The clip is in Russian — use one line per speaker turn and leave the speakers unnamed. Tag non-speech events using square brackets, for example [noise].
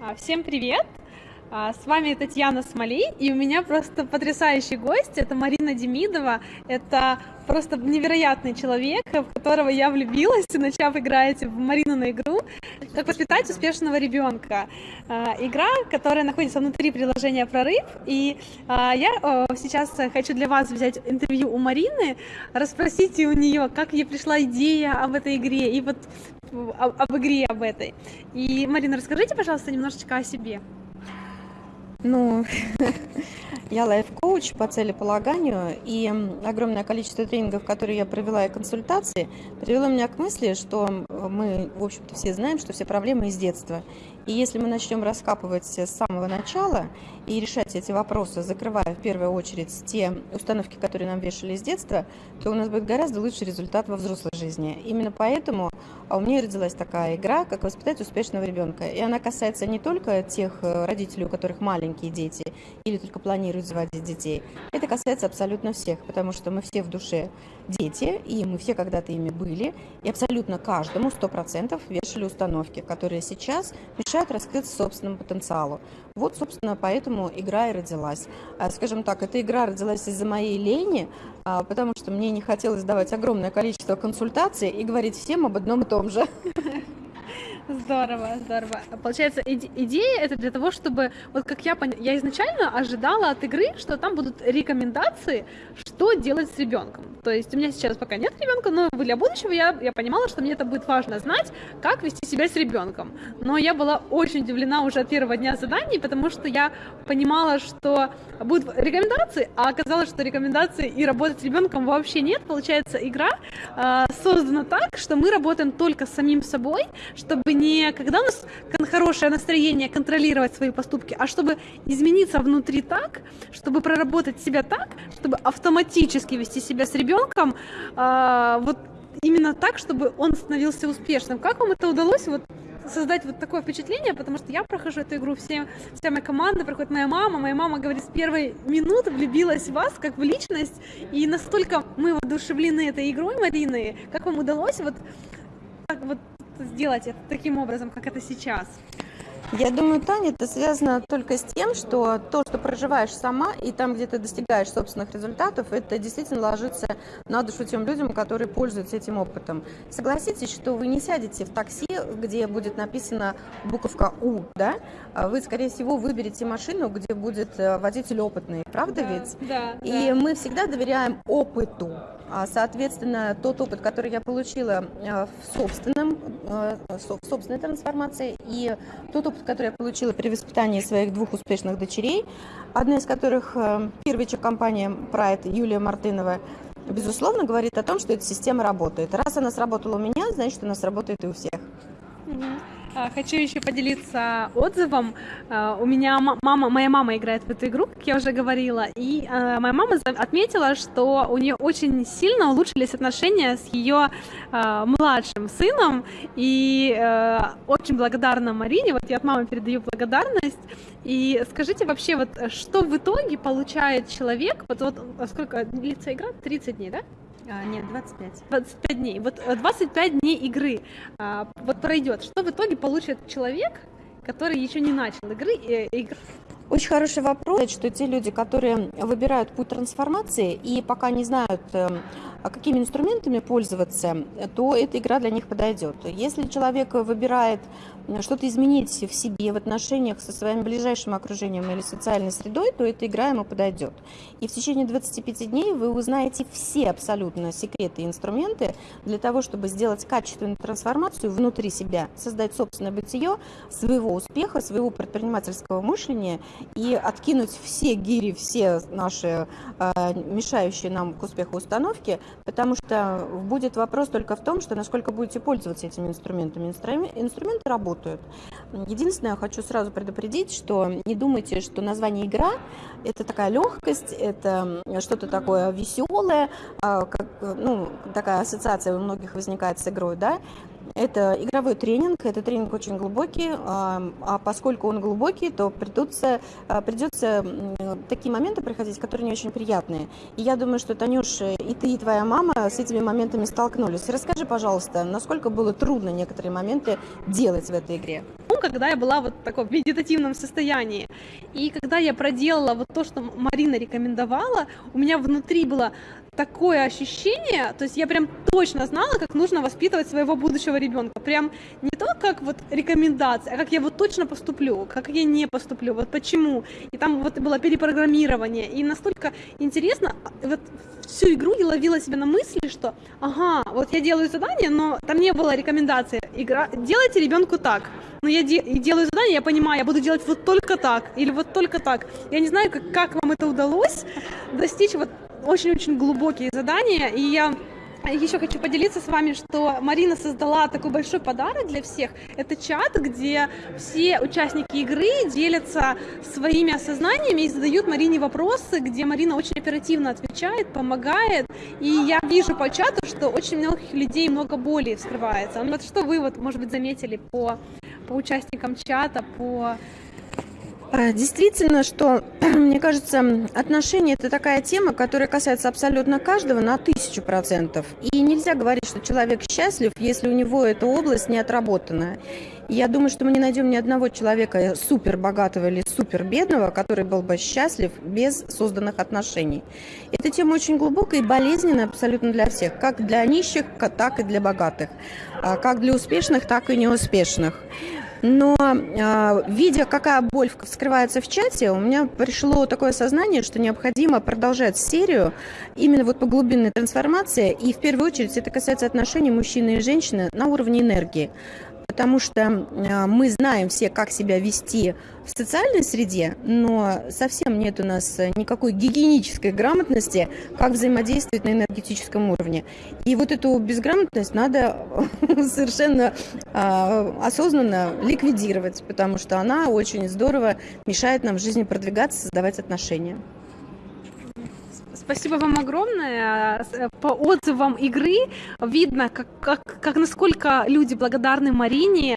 А, Всем привет! А, С вами Татьяна Смолей, и у меня просто потрясающий гость, это Марина Демидова, это просто невероятный человек, в которого я влюбилась, [laughs] начав играть в Марину на игру «Как воспитать успешного ребенка». А, Игра, которая находится внутри приложения «Прорыв», и а, я сейчас хочу для вас взять интервью у Марины, расспросите у нее, как ей пришла идея об этой игре, и вот об, об игре об этой. И, Марина, расскажите, пожалуйста, немножечко о себе.
Ну, [laughs] я лайф-коуч по целеполаганию, и огромное количество тренингов, которые я провела и консультации, привело меня к мысли, что мы, в общем-то, все знаем, что все проблемы из детства. И если мы начнем раскапывать с самого начала и решать эти вопросы, закрывая в первую очередь те установки, которые нам вешали с детства, то у нас будет гораздо лучший результат во взрослой жизни. Именно поэтому а у меня родилась такая игра, как воспитать успешного ребенка. И она касается не только тех э, родителей, у которых маленькие дети или только планируют заводить детей. Это касается абсолютно всех, потому что мы все в душе дети, и мы все когда-то ими были, и абсолютно каждому 100% вешали установки, которые сейчас мешают раскрыться собственному потенциалу. Вот, собственно, поэтому игра и родилась. А, Скажем так, эта игра родилась из-за моей лени, а, потому что мне не хотелось давать огромное количество консультаций и говорить всем об одном и том же. [laughs]
Здорово, здорово. Получается, иде- идея это для того, чтобы, вот как я поняла, я изначально ожидала от игры, что там будут рекомендации, что делать с ребенком. То есть у меня сейчас пока нет ребенка, но для будущего я, я понимала, что мне это будет важно знать, как вести себя с ребенком. Но я была очень удивлена уже от первого дня заданий, потому что я понимала, что будут рекомендации, а оказалось, что рекомендаций и работать с ребенком вообще нет. Получается, игра э, создана так, что мы работаем только с самим собой, чтобы не когда у нас хорошее настроение контролировать свои поступки, а чтобы измениться внутри так, чтобы проработать себя так, чтобы автоматически вести себя с ребенком, а, вот именно так, чтобы он становился успешным. Как вам это удалось? Вот создать вот такое впечатление, потому что я прохожу эту игру, все, вся моя команда, проходит моя мама, моя мама говорит, с первой минуты влюбилась в вас, как в личность, и настолько мы воодушевлены этой игрой Марины, как вам удалось вот сделать это таким образом, как это сейчас?
Я думаю, Таня, это связано только с тем, что то, что проживаешь сама, и там, где ты достигаешь собственных результатов, это действительно ложится на душу тем людям, которые пользуются этим опытом. Согласитесь, что вы не сядете в такси, где будет написана буковка «У», да? А Вы, скорее всего, выберете машину, где будет э, водитель опытный, правда ведь?
Да,
И мы всегда доверяем опыту. А, Соответственно, тот опыт, который я получила э, в, собственном, э, в собственной трансформации, и тот опыт, который я получила при воспитании своих двух успешных дочерей, одна из которых э, первичек компании Pride Юлия Мартынова, безусловно, говорит о том, что эта система работает. Раз она сработала у меня, значит, она сработает и у всех.
А, Хочу еще поделиться отзывом. А, У меня ма- мама, моя мама играет в эту игру, как я уже говорила, и а, моя мама отметила, что у нее очень сильно улучшились отношения с ее младшим сыном, и э, очень благодарна Марине, вот я от мамы передаю благодарность. И скажите вообще, вот что в итоге получает человек, вот, вот сколько длится игра? 30 дней, да?
А, нет, 25.
25 дней. Вот э, 25 дней игры а, вот пройдет. Что в итоге получит человек, который еще не начал игры? э, игр-
Очень хороший вопрос, что те люди, которые выбирают путь трансформации и пока не знают, эм, а какими инструментами пользоваться, то эта игра для них подойдет. Если человек выбирает э, что-то изменить в себе, в отношениях со своим ближайшим окружением или социальной средой, то эта игра ему подойдет. И в течение 25 дней вы узнаете все абсолютно секреты и инструменты для того, чтобы сделать качественную трансформацию внутри себя, создать собственное бытие, своего успеха, своего предпринимательского мышления и откинуть все гири, все наши э, мешающие нам к успеху установки, потому что будет вопрос только в том, что насколько будете пользоваться этими инструментами. Инструмен- Инструменты работают. Единственное, я хочу сразу предупредить, что не думайте, что название игра – это такая легкость, это что-то такое веселое, а, как, ну, такая ассоциация у многих возникает с игрой, да, это игровой тренинг, это тренинг очень глубокий, а а поскольку он глубокий, то придется, а, придется такие моменты проходить, которые не очень приятные. И я думаю, что, Танюш, и ты, и твоя мама с этими моментами столкнулись. Расскажи, пожалуйста, насколько было трудно некоторые моменты делать в этой игре?
Ну, когда я была вот в таком медитативном состоянии. И когда я проделала вот то, что Марина рекомендовала, у меня внутри было такое ощущение, то есть я прям точно знала, как нужно воспитывать своего будущего ребенка. Прям не то, как вот рекомендация, а как я вот точно поступлю, как я не поступлю, вот почему. И там вот было перепрограммирование. И настолько интересно, вот всю игру я ловила себя на мысли, что ага, вот я делаю задание, но там не было рекомендации. Игра, делайте ребенку так. Но я де- делаю задание, я понимаю, я буду делать вот только так или вот только так. Я не знаю, как, как вам это удалось достичь вот очень-очень глубокие задания, и я еще хочу поделиться с вами, что Марина создала такой большой подарок для всех. Это чат, где все участники игры делятся своими осознаниями и задают Марине вопросы, где Марина очень оперативно отвечает, помогает. И я вижу по чату, что очень многих людей много боли вскрывается. Вот что вы, вот, может быть, заметили по, по участникам чата, по
Действительно, что, [clears throat] мне кажется, отношения – это такая тема, которая касается абсолютно каждого на тысячу процентов. И нельзя говорить, что человек счастлив, если у него эта область не отработана. Я думаю, что мы не найдем ни одного человека супер богатого или супер бедного, который был бы счастлив без созданных отношений. Эта тема очень глубокая и болезненная абсолютно для всех, как для нищих, так и для богатых, а, как для успешных, так и неуспешных. Но э, видя, какая боль вскрывается в чате, у меня пришло такое сознание, что необходимо продолжать серию именно вот по глубинной трансформации. И в первую очередь это касается отношений мужчины и женщины на уровне энергии потому что а, мы знаем все, как себя вести в социальной среде, но совсем нет у нас никакой гигиенической грамотности, как взаимодействовать на энергетическом уровне. И вот эту безграмотность надо [laughs] совершенно а, осознанно ликвидировать, потому что она очень здорово мешает нам в жизни продвигаться, создавать отношения.
Спасибо вам огромное. Э, по отзывам игры видно, как, как, как насколько люди благодарны Марине